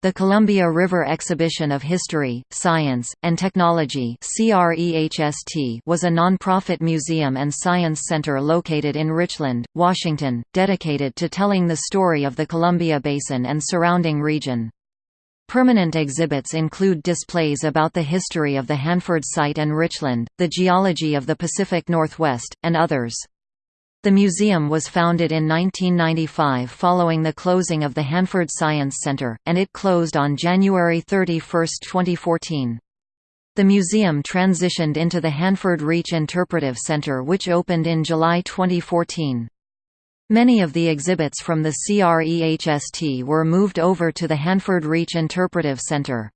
The Columbia River Exhibition of History, Science, and Technology was a nonprofit museum and science center located in Richland, Washington, dedicated to telling the story of the Columbia Basin and surrounding region. Permanent exhibits include displays about the history of the Hanford site and Richland, the geology of the Pacific Northwest, and others. The museum was founded in 1995 following the closing of the Hanford Science Center, and it closed on January 31, 2014. The museum transitioned into the Hanford Reach Interpretive Center which opened in July 2014. Many of the exhibits from the CREHST were moved over to the Hanford Reach Interpretive Center.